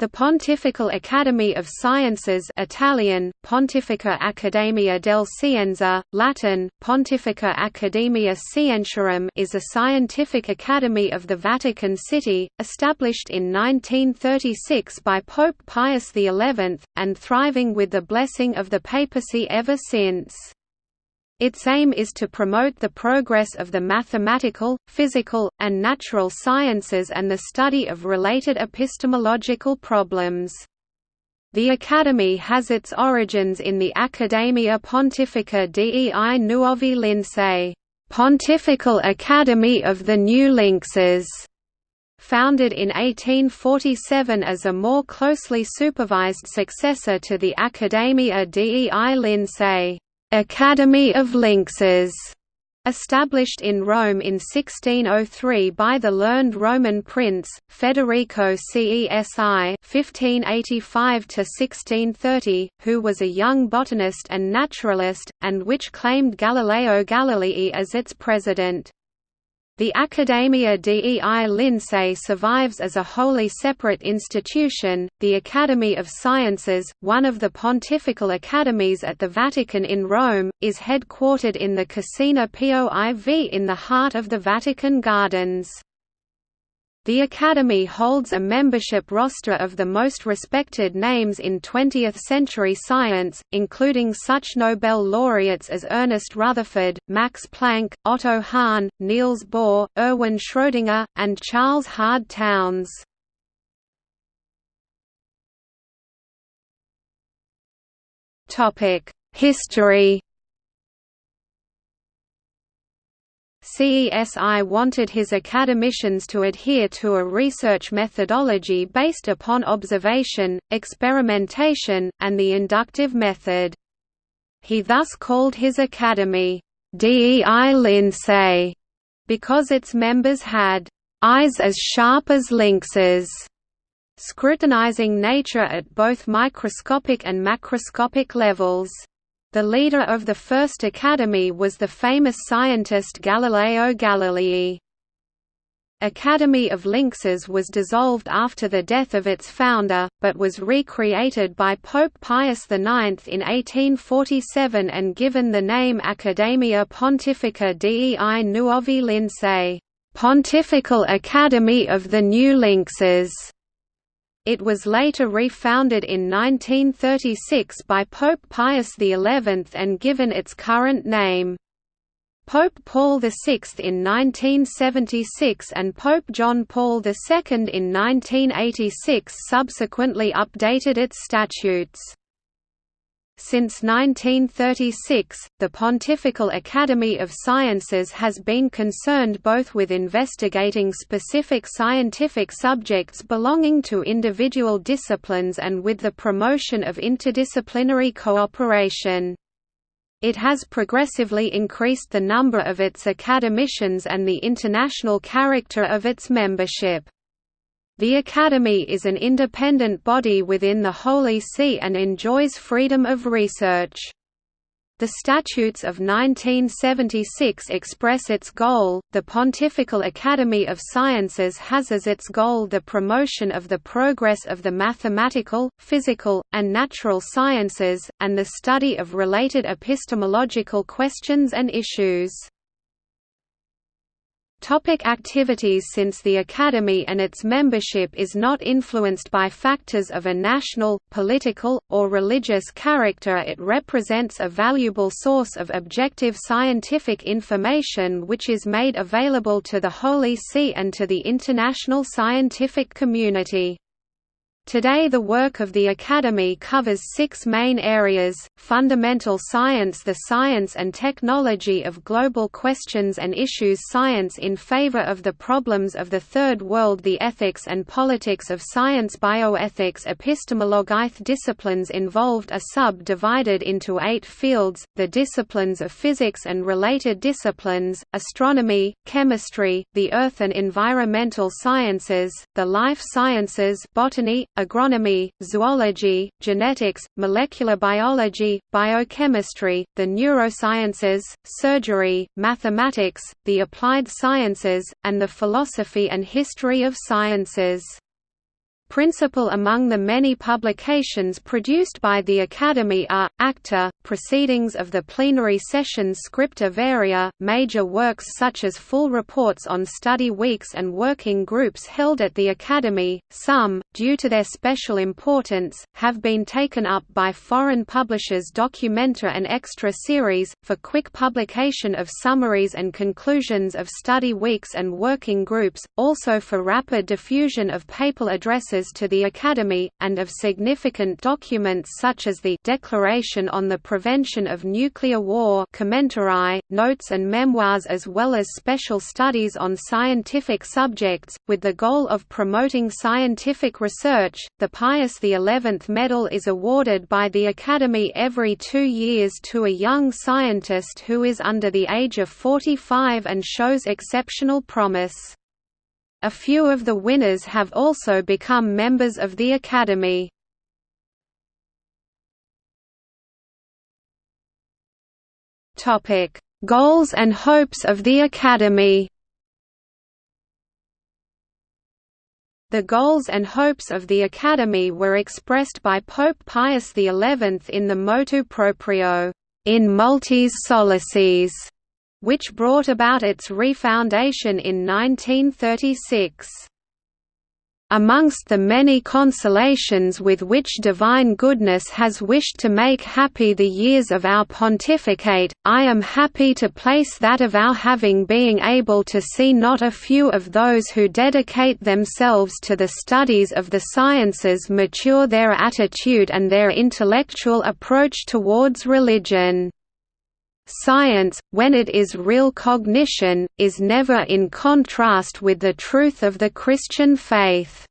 The Pontifical Academy of Sciences Italian, Pontificia Accademia del Scienza, Latin, Pontificia Academia Scientiarum is a scientific academy of the Vatican City, established in 1936 by Pope Pius XI, and thriving with the blessing of the papacy ever since. Its aim is to promote the progress of the mathematical, physical, and natural sciences and the study of related epistemological problems. The Academy has its origins in the Accademia Pontificia dei Nuovi Lincei Pontifical Academy of the New Lynxes", founded in 1847 as a more closely supervised successor to the Accademia dei Lincei. Academy of Lynxes, established in Rome in 1603 by the learned Roman prince, Federico Cesi (1585–1630), who was a young botanist and naturalist, and which claimed Galileo Galilei as its president. The Accademia dei Lincei survives as a wholly separate institution. The Academy of Sciences, one of the pontifical academies at the Vatican in Rome, is headquartered in the Casina Pio IV in the heart of the Vatican Gardens. The Academy holds a membership roster of the most respected names in 20th-century science, including such Nobel laureates as Ernest Rutherford, Max Planck, Otto Hahn, Niels Bohr, Erwin Schrödinger, and Charles Hard Townes. History CESI wanted his academicians to adhere to a research methodology based upon observation, experimentation, and the inductive method. He thus called his academy, DEI Lincei, because its members had eyes as sharp as lynxes, scrutinizing nature at both microscopic and macroscopic levels. The leader of the first academy was the famous scientist Galileo Galilei. Academy of Lynxes was dissolved after the death of its founder, but was recreated by Pope Pius IX in 1847 and given the name Accademia Pontificia dei Nuovi Lincei Pontifical Academy of the New Lynxes. It was later refounded in 1936 by Pope Pius XI and given its current name. Pope Paul VI in 1976 and Pope John Paul II in 1986 subsequently updated its statutes. Since 1936, the Pontifical Academy of Sciences has been concerned both with investigating specific scientific subjects belonging to individual disciplines and with the promotion of interdisciplinary cooperation. It has progressively increased the number of its academicians and the international character of its membership. The Academy is an independent body within the Holy See and enjoys freedom of research. The Statutes of 1976 express its goal. The Pontifical Academy of Sciences has as its goal the promotion of the progress of the mathematical, physical, and natural sciences, and the study of related epistemological questions and issues. Topic activities Since the Academy and its membership is not influenced by factors of a national, political, or religious character it represents a valuable source of objective scientific information which is made available to the Holy See and to the international scientific community. Today the work of the Academy covers six main areas, fundamental science the science and technology of global questions and issues science in favor of the problems of the Third World the ethics and politics of science bioethics epistemologic disciplines involved are subdivided into eight fields, the disciplines of physics and related disciplines, astronomy, chemistry, the earth and environmental sciences, the life sciences botany, agronomy, zoology, genetics, molecular biology, biochemistry, the neurosciences, surgery, mathematics, the applied sciences, and the philosophy and history of sciences. Principal among the many publications produced by the Academy are, Acta, Proceedings of the Plenary Sessions Scripta Varia, major works such as full reports on study weeks and working groups held at the Academy, some, due to their special importance, have been taken up by foreign publishers Documenta and Extra series, for quick publication of summaries and conclusions of study weeks and working groups, also for rapid diffusion of papal addresses to the Academy, and of significant documents such as the Declaration on the Prevention of Nuclear War notes and memoirs as well as special studies on scientific subjects, with the goal of promoting scientific research. The Pius XI Medal is awarded by the Academy every two years to a young scientist who is under the age of 45 and shows exceptional promise. A few of the winners have also become members of the Academy. Goals and hopes of the Academy. The goals and hopes of the Academy were expressed by Pope Pius XI in the Motu Proprio, in multis solaciis, which brought about its refoundation in 1936. Amongst the many consolations with which divine goodness has wished to make happy the years of our pontificate, I am happy to place that of our having being able to see not a few of those who dedicate themselves to the studies of the sciences mature their attitude and their intellectual approach towards religion. Science, when it is real cognition, is never in contrast with the truth of the Christian faith.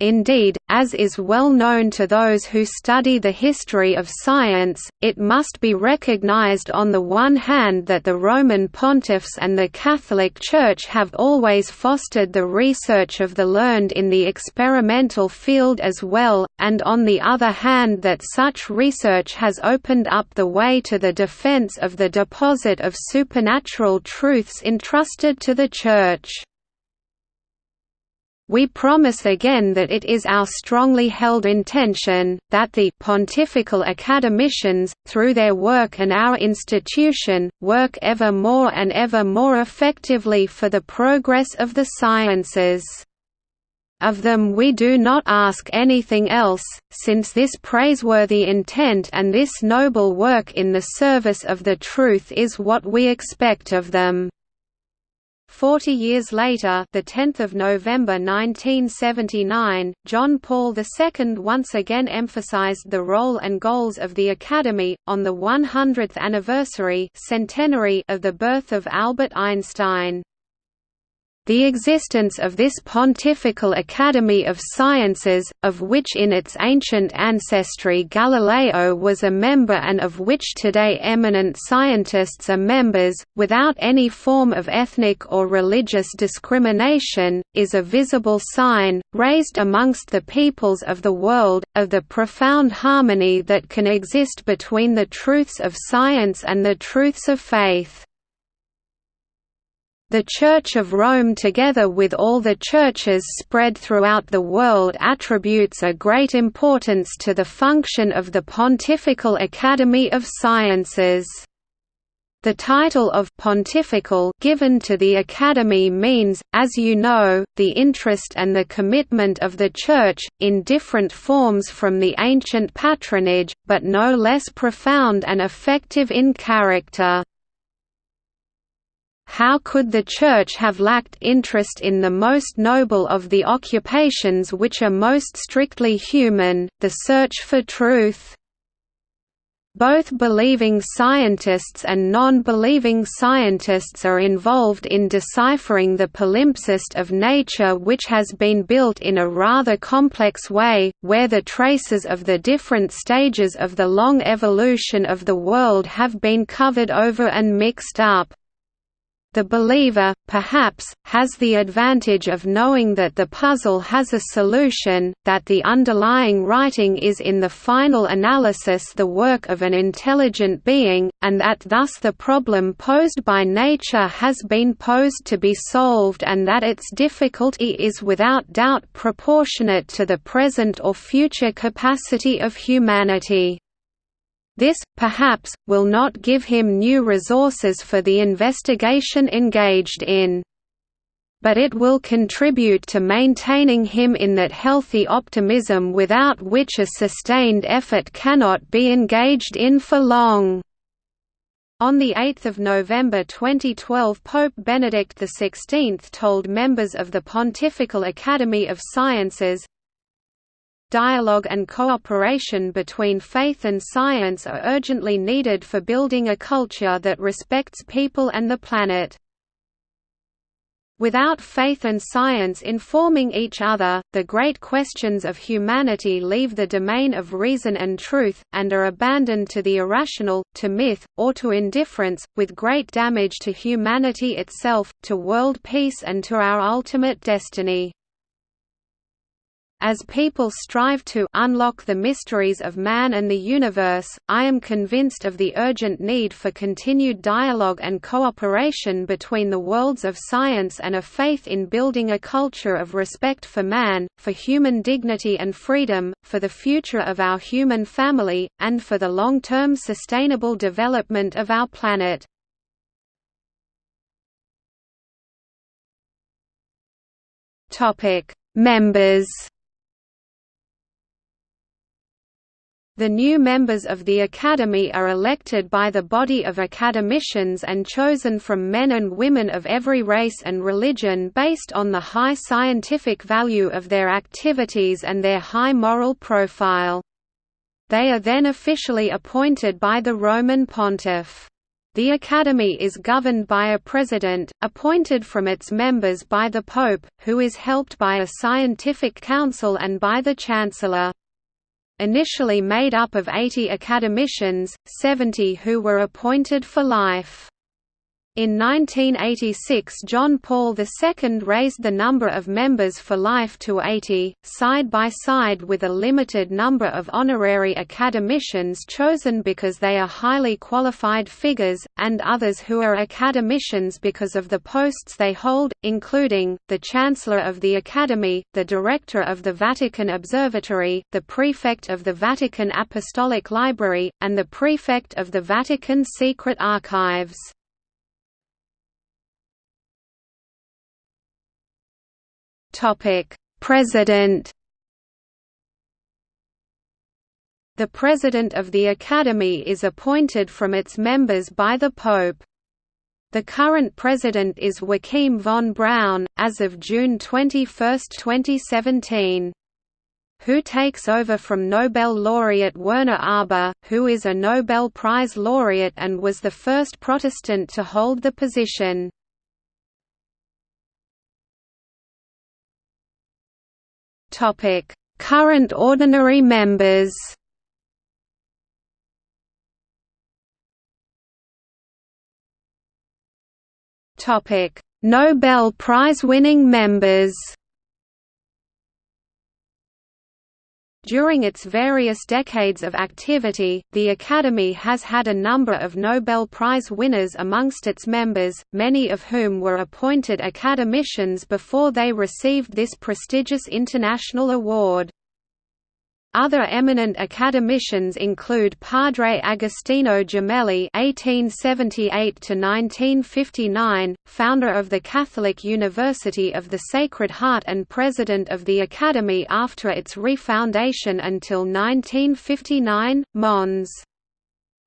Indeed, as is well known to those who study the history of science, it must be recognized on the one hand that the Roman pontiffs and the Catholic Church have always fostered the research of the learned in the experimental field as well, and on the other hand that such research has opened up the way to the defense of the deposit of supernatural truths entrusted to the Church. We promise again that it is our strongly held intention, that the pontifical academicians, through their work and our institution, work ever more and ever more effectively for the progress of the sciences. Of them we do not ask anything else, since this praiseworthy intent and this noble work in the service of the truth is what we expect of them. Forty years later the 10th of November 1979, John Paul II once again emphasized the role and goals of the Academy, on the 100th anniversary centenary of the birth of Albert Einstein. The existence of this Pontifical Academy of Sciences, of which in its ancient ancestry Galileo was a member and of which today eminent scientists are members, without any form of ethnic or religious discrimination, is a visible sign, raised amongst the peoples of the world, of the profound harmony that can exist between the truths of science and the truths of faith. The Church of Rome together with all the churches spread throughout the world attributes a great importance to the function of the Pontifical Academy of Sciences. The title of «pontifical» given to the Academy means, as you know, the interest and the commitment of the Church, in different forms from the ancient patronage, but no less profound and effective in character. How could the Church have lacked interest in the most noble of the occupations which are most strictly human, the search for truth? Both believing scientists and non-believing scientists are involved in deciphering the palimpsest of nature which has been built in a rather complex way, where the traces of the different stages of the long evolution of the world have been covered over and mixed up. The believer, perhaps, has the advantage of knowing that the puzzle has a solution, that the underlying writing is in the final analysis the work of an intelligent being, and that thus the problem posed by nature has been posed to be solved and that its difficulty is without doubt proportionate to the present or future capacity of humanity. This, perhaps, will not give him new resources for the investigation engaged in. But it will contribute to maintaining him in that healthy optimism without which a sustained effort cannot be engaged in for long. On 8 November 2012 Pope Benedict XVI told members of the Pontifical Academy of Sciences, Dialogue and cooperation between faith and science are urgently needed for building a culture that respects people and the planet. Without faith and science informing each other, the great questions of humanity leave the domain of reason and truth, and are abandoned to the irrational, to myth, or to indifference, with great damage to humanity itself, to world peace and to our ultimate destiny. As people strive to unlock the mysteries of man and the universe, I am convinced of the urgent need for continued dialogue and cooperation between the worlds of science and a faith in building a culture of respect for man, for human dignity and freedom, for the future of our human family, and for the long-term sustainable development of our planet. Members The new members of the Academy are elected by the body of academicians and chosen from men and women of every race and religion based on the high scientific value of their activities and their high moral profile. They are then officially appointed by the Roman pontiff. The Academy is governed by a president, appointed from its members by the Pope, who is helped by a scientific council and by the Chancellor. Initially made up of 80 academicians, 70 who were appointed for life. In 1986 John Paul II raised the number of members for life to 80, side by side with a limited number of honorary academicians chosen because they are highly qualified figures, and others who are academicians because of the posts they hold, including, the Chancellor of the Academy, the Director of the Vatican Observatory, the Prefect of the Vatican Apostolic Library, and the Prefect of the Vatican Secret Archives. President. The President of the Academy is appointed from its members by the Pope. The current president is Joachim von Braun, as of June 21, 2017 who takes over from Nobel laureate Werner Arber, who is a Nobel Prize laureate and was the first Protestant to hold the position. Topic: Current ordinary members. Topic: Nobel Prize-winning members. During its various decades of activity, the Academy has had a number of Nobel Prize winners amongst its members, many of whom were appointed academicians before they received this prestigious international award. Other eminent academicians include Padre Agostino Gemelli (1878–1959), founder of the Catholic University of the Sacred Heart and president of the Academy after its refoundation until 1959, Mons.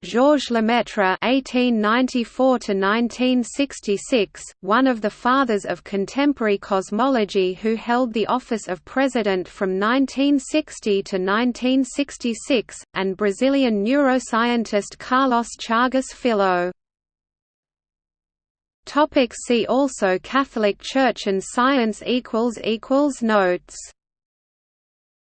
Georges Lemaitre (1894–1966), one of the fathers of contemporary cosmology, who held the office of president from 1960 to 1966, and Brazilian neuroscientist Carlos Chagas Filho. Topic see also Catholic Church and Science equals equals Notes